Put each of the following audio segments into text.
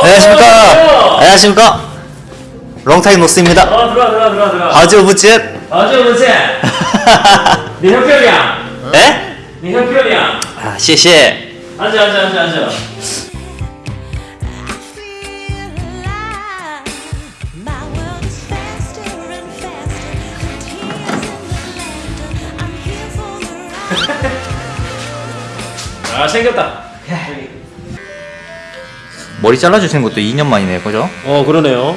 안녕하십니까. 안녕하십니까. 롱타임 노스입니다. 어 들어와 들어와 들어와 들어와 아주 부짓. 아주 문세 네 형편이야 에? 네 형편이야 아, 谢谢. 앉아 앉아 앉아 앉아. 아 생겼다 머리 잘라주시는 것도 2년 만이네요, 그죠? 어 그러네요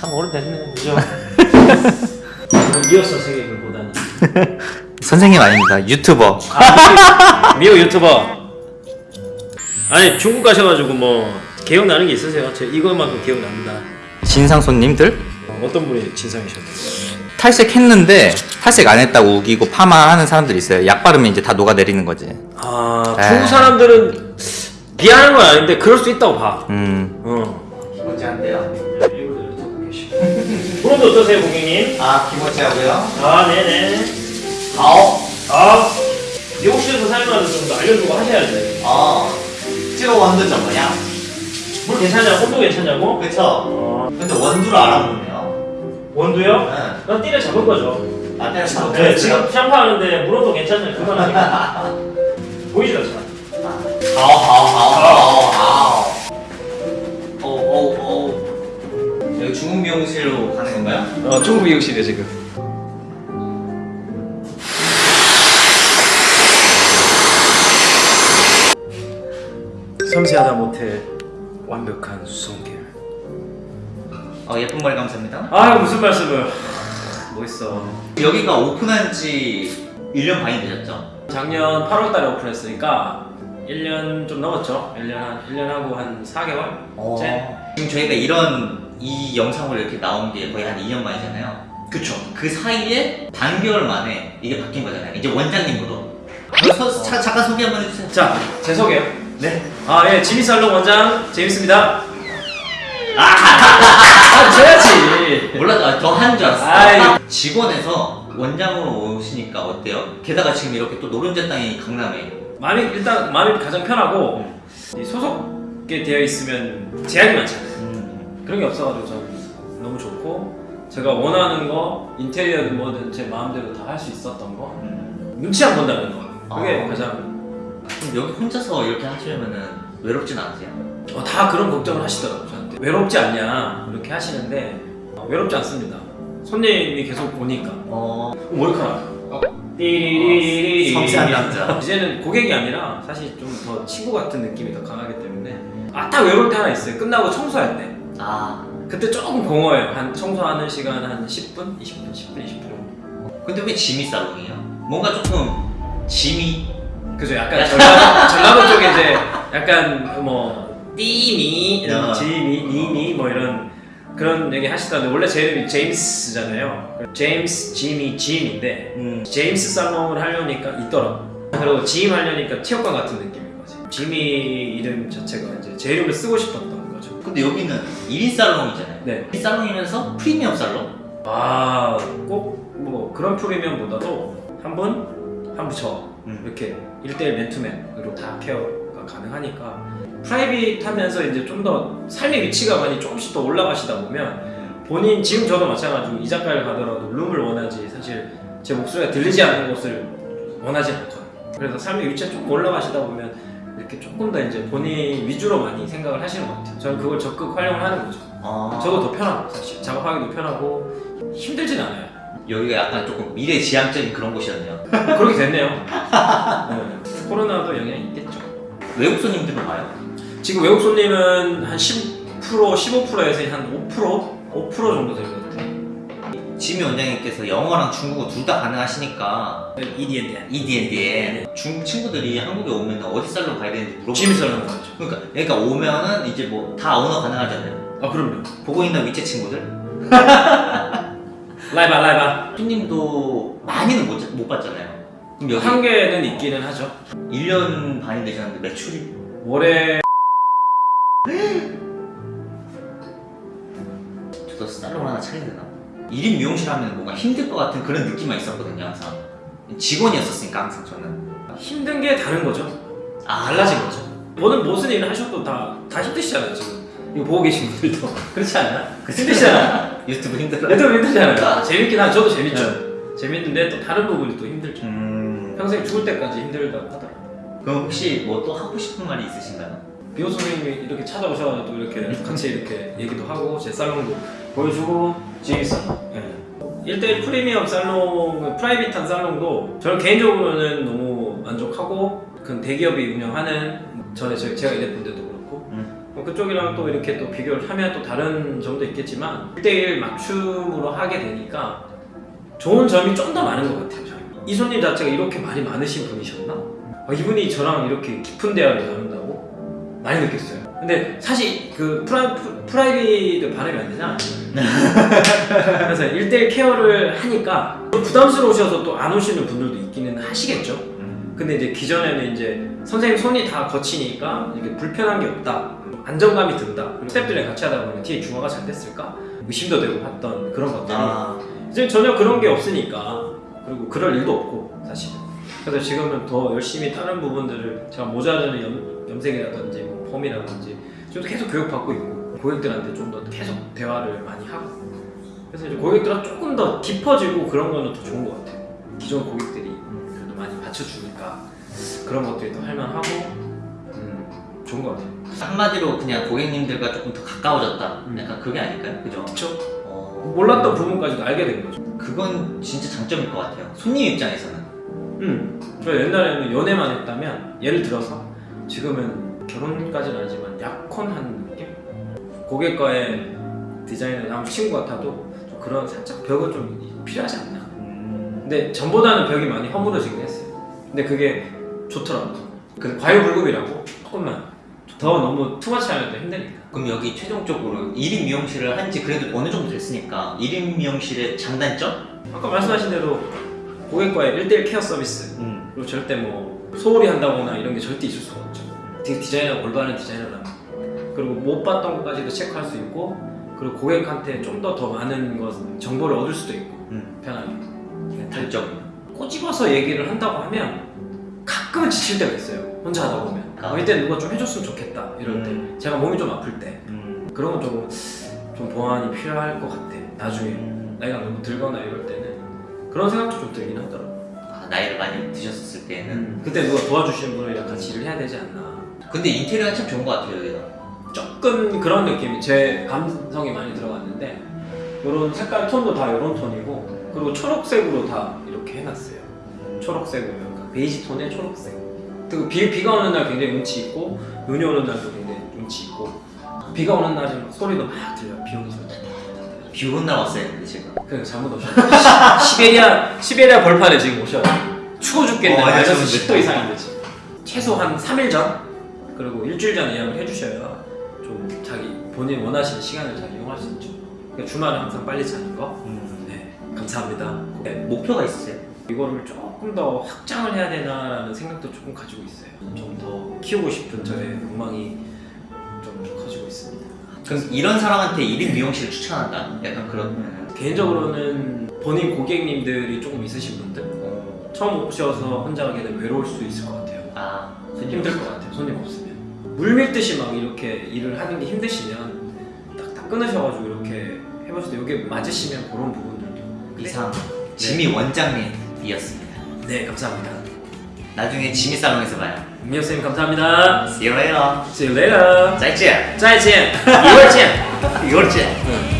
참 오래됐네 그죠 이었어 세계를 보다니 선생님 아닙니다. 유튜버. 아, 미호 유튜버 아니 중국 가셔가지고 뭐 기억나는 게 있으세요? 제 이것만큼 기억납니다 진상 손님들? 어, 어떤 분이 진상이셨나요? 탈색했는데 탈색 안 했다고 우기고 파마하는 사람들이 있어요. 약 바르면 이제 다 녹아내리는 거지. 아 에이. 중국 사람들은 비하는 건 아닌데 그럴 수 있다고 봐 음. 어. 한대요. 브론도 어떠세요 고객님? 아, 기모찌 하고요. 아 네네 아홉. 아 미국식에서 사용하는 정도 알려주고 하셔야지 아, 찍어 원두죠, 뭐냐? 물 괜찮냐? 온도 괜찮냐고? 그쵸? 어, 근데 원두를 알아보네요. 원두요? 네. 난 띠를 잡은 거죠 아, 잡 네, 지금 샴푸 하는데 물어도 괜찮냐 그만 하니까 보이지도 않잖 아 아우, 아우, 아우, 아우, 아우. 오, 오, 오. 여기 중국 미용실로 가는 건가요? 어 중국 미용실이에요 지금 섬세하다 못해 완벽한 수성계 어, 예쁜 머리 감사합니다. 아 무슨 말씀을 멋있어 여기가 오픈한 지 1년 반이 되셨죠? 작년 8월 달에 오픈했으니까 1년 좀 넘었죠 1년 한 1년 하고 한 4개월? 어. 째? 지금 저희가 이런 이 영상으로 이렇게 나온 게 거의 한 2년 만이잖아요. 그쵸 그 사이에 반개월 만에 이게 바뀐 거잖아요. 이제 원장님으로. 서, 자, 잠깐 소개 한번 해주세요. 자, 제 소개요. 네. 아, 예, 지미살롱 원장 제임스입니다. 아, 줘야지. 몰라, 더한 줄 알았어. 아이. 직원에서 원장으로 오시니까 어때요? 게다가 지금 이렇게 또 노른자 땅이 강남에. 마음이 일단 마음이 가장 편하고 이 소속게 되어 있으면 제약이 많잖아요. 음. 그런 게 없어가지고 저는 너무 좋고 제가 원하는 거 인테리어든 뭐든 제 마음대로 다 할 수 있었던 거 음. 눈치 안 본다는 거 그게 아. 가장 그럼 여기 혼자서 이렇게 하시려면은 외롭진 않으세요? 어, 다 그런 걱정을 하시더라고요 저한테 외롭지 않냐 이렇게 하시는데 어, 외롭지 않습니다. 손님이 계속 오니까 어. 머리카락 어. 띠리리리리 섬세한 남자. 이제는 고객이 아니라 사실 좀 더 친구 같은 느낌이 더 강하기 때문에 아 딱 외로울 때 하나 있어요 끝나고 청소할 때 아. 그때 조금 공허해요 한 청소하는 시간 한 10분? 20분? 10분? 20분 정도 근데 왜 지미 살롱이에요? 뭔가 조금 지미. 그죠 약간 전라도, 전라도 쪽에 이제 약간 뭐 띠미 이런 어. 지미 니미 뭐 이런 그런 얘기 하시던데 원래 제 이름이 제임스잖아요 제임스 지미 짐인데 음. 제임스 살롱을 하려니까 있더라고. 그리고 지임 하려니까 체육관 같은 느낌인 거지. 지미 이름 자체가 이제 제 이름을 쓰고 싶었던 거죠. 근데 여기는 1인 살롱이잖아요. 네. 1인 살롱이면서 프리미엄 살롱? 아, 꼭 뭐 그런 프리미엄보다도 한 분, 한 부처 음. 이렇게 1대1 맨투맨으로 다 케어가 가능하니까 private 하면서 이제 좀 더 삶의 위치가 많이 조금씩 더 올라가시다 보면 본인 지금 저도 마찬가지고 이자카야를 가더라도 룸을 원하지 사실 제 목소리가 들리지 않는 곳을 원하지 않거든요. 그래서 삶의 위치가 조금 올라가시다 보면 이렇게 조금 더 이제 본인 위주로 많이 생각을 하시는 것 같아요. 저는 그걸 적극 활용을 하는 거죠. 아. 저도 더 편하고 사실 작업하기도 편하고 힘들진 않아요. 여기가 약간 조금 미래지향적인 그런 곳이었네요. 그렇게 됐네요. 네. 코로나도 영향이 있겠죠. 외국 손님들은 와요? 지금 외국 손님은 한 10%, 15%에서 한 5%? 5% 정도 될것 같아요. 지미 원장님께서 영어랑 중국어 둘 다 가능하시니까 EDND. EDND에 중국 친구들이 한국에 오면 어디 살롱 가야 되는지 물어보고 지미 살롱 가죠. 그러니까, 그러니까 오면은 이제 뭐 다 언어 가능하잖아요. 아 그럼요. 보고 있는 위체 친구들 라이바 라이바. 손님도 많이는 못, 못 봤잖아요. 한계는 있기는 하죠. 1년 반이 되셨는데 매출이 올해 살롱 하나 차려야 되나? 1인 미용실 하면 뭔가 힘들 것 같은 그런 느낌만 있었거든요 항상 직원이었었으니까 항상 저는 힘든 게 다른 거죠. 아 달라진 거죠. 뭐는 무슨 일을 하셔도 다, 다 힘드시잖아요 지금 이거 보고 계신 분들도 그렇지 않아요? 힘드시잖아요 유튜브 힘들어. 얘도 힘들잖아요 재밌긴 한 저도 재밌죠 재밌는데 또 다른 부분이 또 힘들죠 음. 평생 죽을 때까지 힘들다고 하더라고요 그럼 혹시 뭐 또 하고 싶은 말이 있으신가요? 비호 선생님이 이렇게 찾아오셔가지고 또 이렇게 같이 이렇게 얘기도 하고 제 살롱도 보여주고 지금 살롱 예. 1대1 프리미엄 살롱 그 프라이빗한 살롱도 저는 개인적으로는 너무 만족하고 그 대기업이 운영하는 전에 저- 제가 일했던 데도 그렇고 음. 뭐 그쪽이랑 또 이렇게 또 비교를 하면 또 다른 점도 있겠지만 1대1 맞춤으로 하게 되니까 좋은 점이 좀 더 많은 것 같아요 저는. 이 손님 자체가 이렇게 말이 많으신 분이셨나? 아, 이분이 저랑 이렇게 깊은 대화를 나눈다고 많이 느꼈어요. 근데 사실 그 프라, 프- private 발음이 안 되냐? 그래서 1대1 care를 하니까 부담스러우셔서 또 안 오시는 분들도 있기는 하시겠죠. 음. 근데 이제 기존에는 이제 선생님 손이 다 거치니까 이게 불편한 게 없다. 안정감이 든다. 스태프들이랑 같이 하다 보면 뒤에 중화가 잘 됐을까? 의심도 되고 했던 그런 것들이 아. 이제 전혀 그런 게 없으니까 그리고 그럴 일도 없고 사실은 그래서 지금은 더 열심히 다른 부분들을 제가 모자르는 염, 염색이라든지 뭐 펌이라든지 좀 계속 교육받고 있고 고객들한테 좀 더 계속 대화를 많이 하고 그래서 이제 고객들과 조금 더 깊어지고 그런 거는 더 좋은 것 같아요 기존 고객들이 그래도 많이 받쳐주니까 그런 것들이 더 할만하고 음, 좋은 것 같아요 한마디로 그냥 고객님들과 조금 더 가까워졌다. 음. 약간 그게 아닐까요? 그죠? 그쵸? 어. 몰랐던 부분까지도 알게 된 거죠 그건 진짜 장점일 것 같아요. 손님 입장에서는. 음, 저 옛날에는 연애만 했다면 예를 들어서 지금은 결혼까지는 아니지만 약혼한 느낌? 고객과의 디자인을 아무 친구 같아도 좀 그런 살짝 벽은 좀 필요하지 않나 음. 근데 전보다는 벽이 많이 허물어지긴 했어요 근데 그게 좋더라고요 그 과유불급이라고 조금만 더 너무 투마치 하면 또 힘드니까 그럼 여기 최종적으로 1인 미용실을 한지 그래도 어느 정도 됐으니까 1인 미용실의 장단점? 아까 말씀하신 대로 고객과의 1대1 케어 서비스 음. 그리고 절대 뭐 소홀히 한다거나 이런 게 절대 있을 수가 없죠. 되게 디자이너가 올바른 디자이너라면 그리고 못 봤던 것까지도 체크할 수 있고 그리고 고객한테 좀 더더 많은 것 정보를 얻을 수도 있고 음. 편하게 네, 단점. 꼬집어서 얘기를 한다고 하면 가끔은 지칠 때가 있어요. 혼자 하다 보면 아. 어, 이때 누가 좀 해줬으면 좋겠다 이럴 때 음. 제가 몸이 좀 아플 때 음. 그런 건 조금 좀 보완이 필요할 것 같아. 나중에 음. 나이가 너무 들거나 이럴 때는 그런 생각도 좀 들긴 하더라고. 아, 나이를 많이 드셨을 때는. 그때 누가 도와주시는 분이랑 같이 일을 해야 되지 않나. 근데 인테리어가 참 좋은 것 같아요 여기가. 조금 그런 느낌이 제 감성이 많이 들어갔는데 이런 색깔 톤도 다 이런 톤이고 그리고 초록색으로 다 이렇게 해놨어요. 초록색으로 약간 베이지 톤의 초록색. 그리고 비, 비가 오는 날 굉장히 운치 있고 눈이 오는 날도 굉장히 운치 있고 비가 오는 날은 막 소리도 막 들려. 비 오는 소리. 비 오는 날 왔어요 근데 제가. 그냥 잘못 오셨네. 시- 시베리아 시베리아 벌판에 지금 오셔요. 추워 죽겠네. 어, 마이너스 알겠습니다. 10도 이상인데 지금. 최소 한 3일 전 그리고 일주일 전 예약을 해주셔야 좀 자기 본인 원하시는 시간을 잘 이용할 수 있죠. 그러니까 주말에 항상 빨리 자는 거. 음. 네, 감사합니다. 네, 목표가 있으세요? 이거를 조금 더 확장을 해야 되나라는 생각도 조금 가지고 있어요. 좀 더 키우고 싶은 저의 욕망이. 그럼 이런 사람한테 1인 미용실을 추천한다. 약간 그런. 개인적으로는 본인 고객님들이 조금 있으신 분들 어. 처음 오셔서 혼자 하게 되면 외로울 수 있을 것 같아요. 아 손님 힘들 것 같아요. 손님 없으면 물 밀듯이 막 이렇게 일을 하는 게 힘드시면 딱딱 끊으셔가지고 이렇게 해보실 때 이게 맞으시면 그런 부분들도 이상 지미 원장님이었습니다. 네 감사합니다. 나중에 지미 살롱에서 봐요. 미호 쌤 감사합니다. See you later. See you later. 再见.再见，一会儿见。一会儿见.